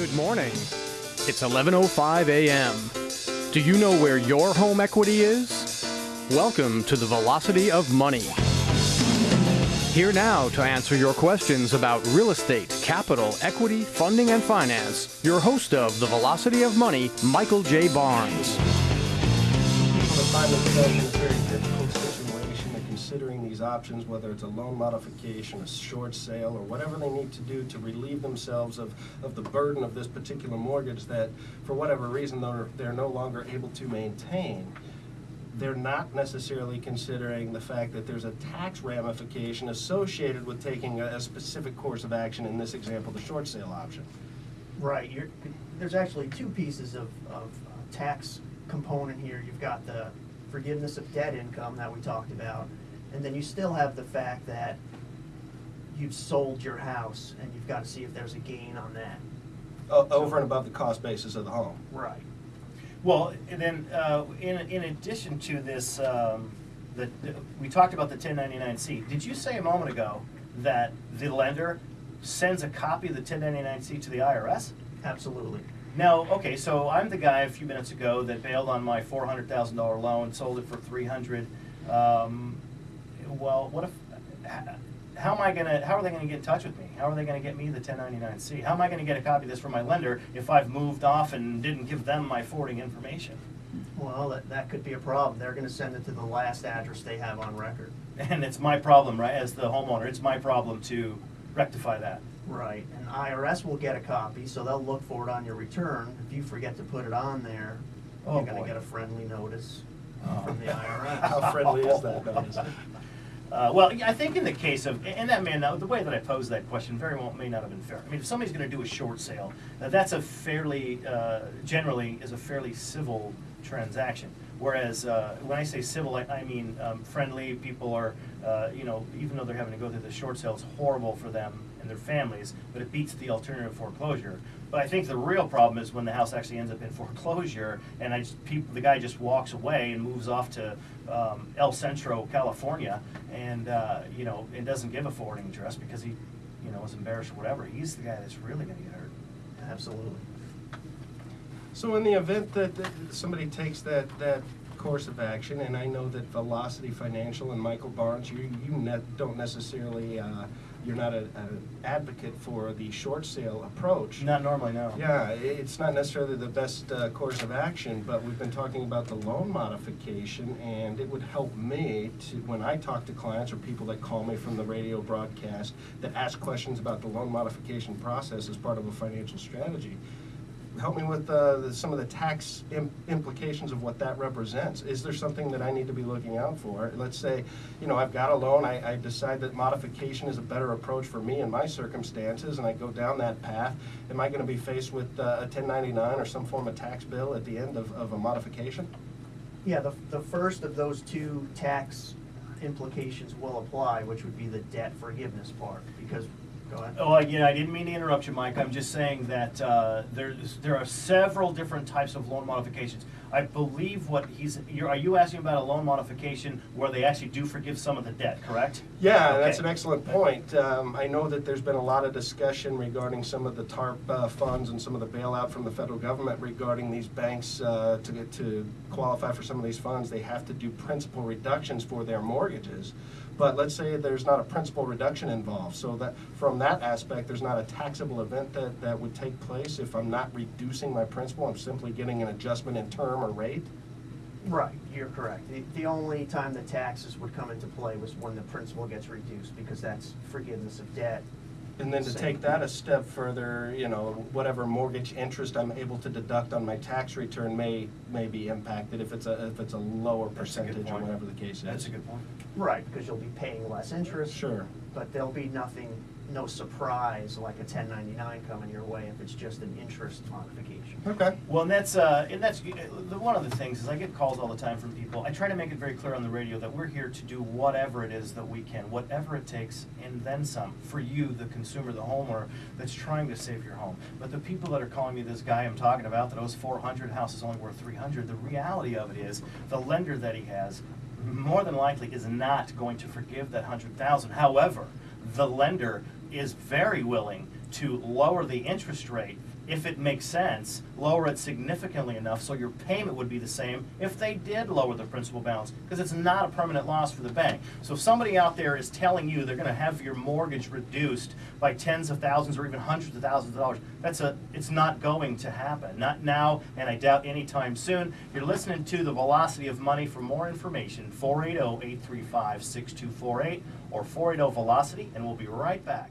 Good morning. It's 11:05 a.m. Do you know where your home equity is? Welcome to the Velocity of Money. Here now to answer your questions about real estate, capital, equity, funding, and finance, your host of the Velocity of Money, Michael J. Barnes. Considering these options, whether it's a loan modification, a short sale, or whatever they need to do to relieve themselves of, of the burden of this particular mortgage that, for whatever reason, they're, they're no longer able to maintain. They're not necessarily considering the fact that there's a tax ramification associated with taking a, a specific course of action, in this example, the short sale option. Right, you're, there's actually two pieces of, of uh, tax component here. You've got the forgiveness of debt income that we talked about, and then you still have the fact that you've sold your house and you've got to see if there's a gain on that. O- Over and above the cost basis of the home. Right. Well, and then, uh, in, in addition to this, um, the, the- we talked about the ten ninety-nine C. Did you say a moment ago that the lender sends a copy of the ten ninety-nine C to the IRS? Absolutely. Now, okay, so I'm the guy a few minutes ago that bailed on my four hundred thousand dollar loan, sold it for three hundred. Um, well, what if, how am I gonna, how are they gonna get in touch with me? How are they gonna get me the ten ninety-nine C? How am I gonna get a copy of this from my lender if I've moved off and didn't give them my forwarding information? Well, that, that could be a problem. They're gonna send it to the last address they have on record. And it's my problem, right, as the homeowner, it's my problem to rectify that. Right, and IRS will get a copy, so they'll look for it on your return. If you forget to put it on there, Oh, you're gonna boy. get a friendly notice Oh. from the IRS. How friendly is that notice? Uh, well, I think in the case of, and that man, the way that I posed that question very well may not have been fair. I mean, if somebody's going to do a short sale, uh, that's a fairly, uh, generally, is a fairly civil transaction. Whereas uh, when I say civil, I, I mean um, friendly. People are, uh, you know, even though they're having to go through the short sale, it's horrible for them and their families, but it beats the alternative foreclosure. But I think the real problem is when the house actually ends up in foreclosure, and I just, people, the guy just walks away and moves off to um, El Centro, California, and uh, you know, and doesn't give a forwarding address because he, you know, is embarrassed or whatever. He's the guy that's really going to get hurt. Absolutely. So in the event that that somebody takes that, that course of action, and I know that Velocity Financial and Michael Barnes, you, you ne- don't necessarily, uh, you're not a- an advocate for the short sale approach. Not normally, no. Yeah, it's not necessarily the best uh, course of action, but we've been talking about the loan modification, and it would help me to, when I talk to clients or people that call me from the radio broadcast that ask questions about the loan modification process as part of a financial strategy. Help me with uh, the- some of the tax im- implications of what that represents. Is there something that I need to be looking out for? Let's say, you know, I've got a loan, I, I decide that modification is a better approach for me in my circumstances, and I go down that path. Am I going to be faced with uh, a 1099 or some form of tax bill at the end of, of a modification? Yeah, the, the first of those two tax implications will apply, which would be the debt forgiveness part, because, go ahead. Oh, yeah, I didn't mean to interrupt you, Mike. I'm just saying that uh, there's, there are several different types of loan modifications. I believe what he's, you're, are you asking about a loan modification where they actually do forgive some of the debt, correct? Yeah, that's an excellent point. Um, I know that there's been a lot of discussion regarding some of the TARP uh, funds and some of the bailout from the federal government regarding these banks uh, to get to qualify for some of these funds. They have to do principal reductions for their mortgages. But let's say there's not a principal reduction involved, so that from that aspect, there's not a taxable event that, that would take place if I'm not reducing my principal. I'm simply getting an adjustment in term or rate. Right, you're correct. The, the only time the taxes would come into play was when the principal gets reduced, because that's forgiveness of debt. And then to take that a step further, you know, whatever mortgage interest I'm able to deduct on my tax return may, may be impacted if it's a, if it's a lower That's a good percentage or point. whatever the case is. That's a good point. Right, because you'll be paying less interest. Sure. But there'll be nothing, no surprise like a ten ninety-nine coming your way if it's just an interest modification. Okay. Well, and that's, uh, and that's, uh, one of the things is I get calls all the time from people. I try to make it very clear on the radio that we're here to do whatever it is that we can, whatever it takes, and then some, for you, the consumer, the homeowner, that's trying to save your home. But the people that are calling me this guy I'm talking about that owes four hundred, house is only worth three hundred, the reality of it is, the lender that he has, more than likely is not going to forgive that hundred thousand. However, the lender is very willing to lower the interest rate, if it makes sense, lower it significantly enough so your payment would be the same if they did lower the principal balance, because it's not a permanent loss for the bank. So if somebody out there is telling you they're gonna have your mortgage reduced by tens of thousands or even hundreds of thousands of dollars, that's a, it's not going to happen. Not now, and I doubt anytime soon. You're listening to The Velocity of Money. For more information, 480-835-6248 or 480-VELOCITY, and we'll be right back.